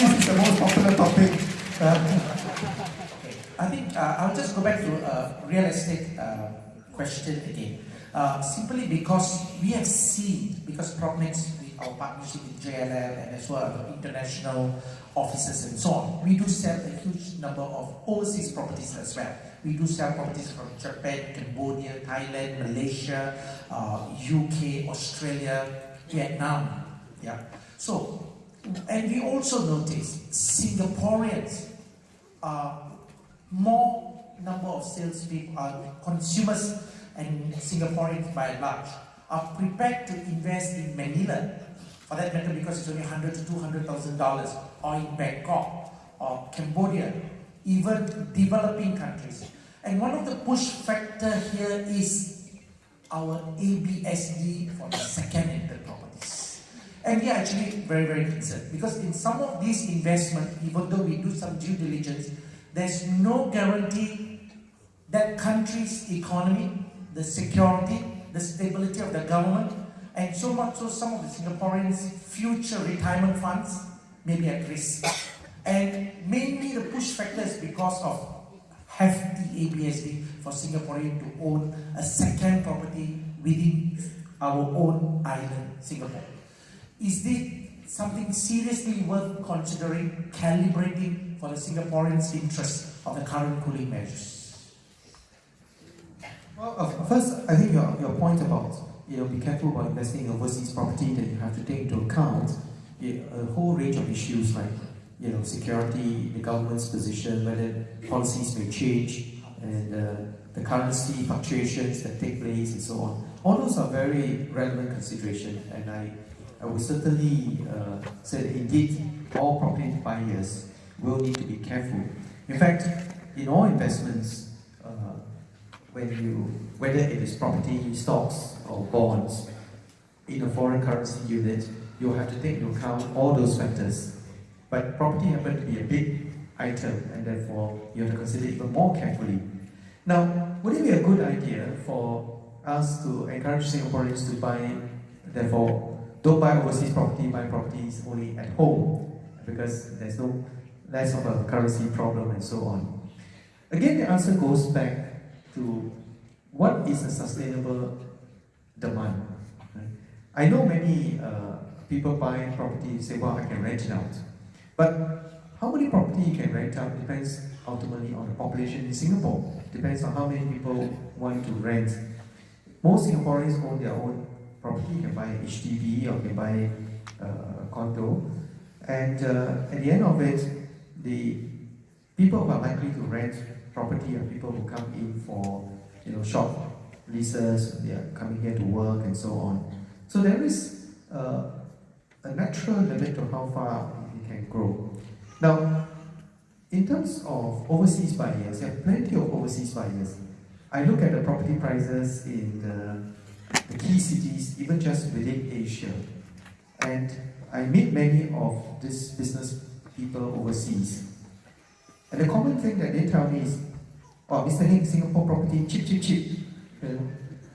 this is the most popular topic. Uh, I think uh, I'll just go back to real estate uh, question again. Uh, simply because we have seen, because PropNex, our partnership with JLL and as well international offices and so on, we do sell a huge number of overseas properties as well. We do sell properties from Japan, Cambodia, Thailand, Malaysia, UK, uh, Australia, Vietnam. Yeah. So, and we also notice Singaporeans are more number of salespeople, uh, consumers and Singaporeans by and large are prepared to invest in Manila, for that matter because it's only 100 to 200,000 dollars, or in Bangkok, or Cambodia, even developing countries. And one of the push factor here is our ABSD for the second-hand properties. And we are actually very, very concerned because in some of these investments, even though we do some due diligence, there's no guarantee that country's economy, the security, the stability of the government, and so much so some of the Singaporeans' future retirement funds may be at risk. And mainly the push factor is because of hefty ABSD for Singaporean to own a second property within our own island, Singapore. Is this something seriously worth considering, calibrating for the Singaporeans' interest of the current cooling measures? Well, uh, first, I think your, your point about you know, be careful about investing in overseas property that you have to take into account a whole range of issues like you know, security, the government's position, whether policies may change, and uh, the currency fluctuations that take place and so on. All those are very relevant considerations, and I, I would certainly uh, say that indeed all property buyers will need to be careful. In fact, in all investments, uh, when you, whether it is property, stocks, or bonds, in a foreign currency unit, you'll have to take into account all those factors. But property happens to be a big item, and therefore you have to consider it even more carefully. Now, would it be a good idea for us to encourage Singaporeans to buy, therefore, don't buy overseas property, buy properties only at home, because there's no less of a currency problem and so on. Again, the answer goes back to what is a sustainable demand. I know many uh, people buy property say, well, I can rent it out. But how many property you can rent out depends ultimately on the population in Singapore. Depends on how many people want to rent. Most Singaporeans own their own property. You can buy HDB or you can buy uh, condo. And uh, at the end of it, the people who are likely to rent property are people who come in for you know short leases, they are coming here to work and so on. So there is uh, a natural limit to how far it can grow. Now, in terms of overseas buyers, there are plenty of overseas buyers. I look at the property prices in the key cities, even just within Asia, and I meet many of these business people overseas. And the common thing that they tell me is, oh, Mr. Heng, Singapore property, cheap, cheap, cheap.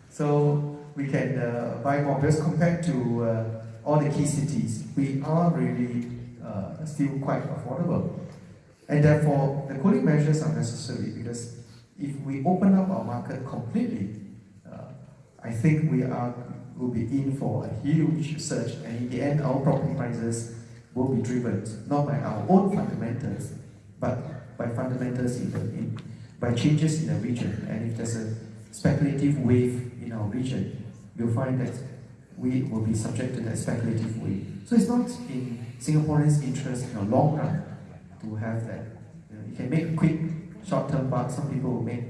So we can uh, buy more because compared to uh, all the key cities, we are really uh, still quite affordable. And therefore, the cooling measures are necessary because if we open up our market completely, I think we are will be in for a huge surge, and in the end, our property prices will be driven not by our own fundamentals, but by fundamentals in the in, by changes in the region. And if there's a speculative wave in our region, you'll find that we will be subject to that speculative wave. So it's not in Singaporeans' interest in the long run to have that. You, know, you can make quick short-term bucks. Some people will make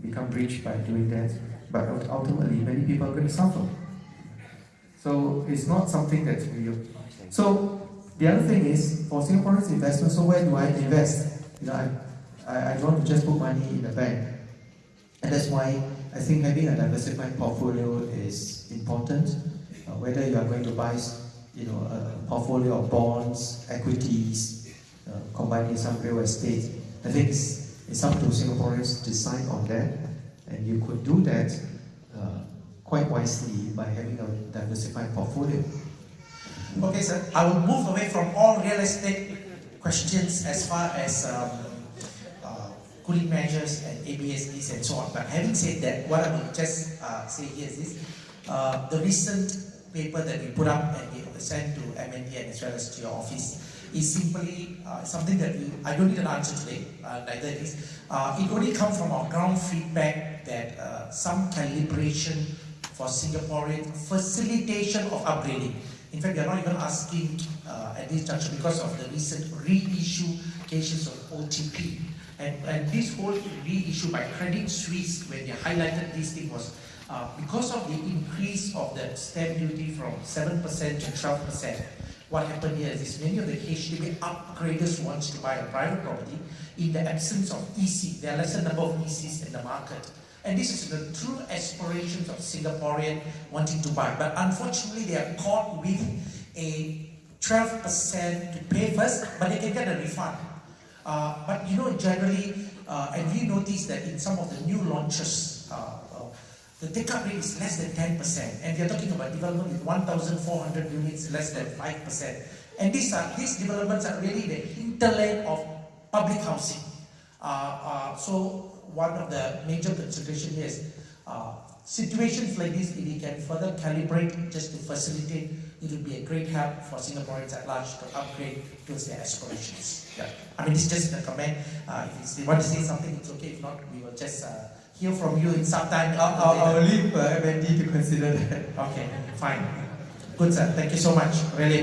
become rich by doing that, but ultimately many people are going to suffer. So it's not something that's real. So the other thing is, for Singaporeans investment, so where do I invest? You know, I, I, don't want to just put money in the bank. And that's why I think having a diversified portfolio is important. Uh, whether you are going to buy you know, a portfolio of bonds, equities, uh, combining some real estate, I think it's, it's up to Singaporeans to decide on that. And you could do that uh, quite wisely by having a diversified portfolio. Okay, sir. I will move away from all real estate questions as far as um, uh, cooling measures and ABSDs and so on. But having said that, what I will just uh, say here is this. Uh, the recent paper that we put up and we sent to MND and as well as to your office is simply uh, something that we, I don't need an answer today, uh, neither it is. Uh, it only comes from our ground feedback that uh, some calibration for Singaporean facilitation of upgrading. In fact, we are not even asking uh, at this juncture because of the recent reissue cases of OTP. And, and this whole reissue by Credit Suisse, when they highlighted this thing was uh, because of the increase of the stamp duty from 7% to 12%, what happened here is many of the HDB upgraders wants to buy a private property in the absence of EC. There are lesser number of ECs in the market. And this is the true aspirations of Singaporean wanting to buy. But unfortunately, they are caught with a 12% to pay first, but they can get a refund. Uh, but you know, generally, uh, and we noticed that in some of the new launches, uh, uh, the take-up rate is less than 10%. And we are talking about development with 1,400 units, less than 5%. And these, are, these developments are really the hinterland of public housing. Uh, so one of the major consideration is uh, situations like this, if we can further calibrate just to facilitate, it would be a great help for Singaporeans at large to upgrade towards their aspirations. Yeah. I mean, it's just a comment. Uh, if you want to say something, it's okay. If not, we will just uh, hear from you in some time. I'll, I'll, I'll leave uh, MND to consider that. Okay, fine. Good, sir. Thank you so much. Really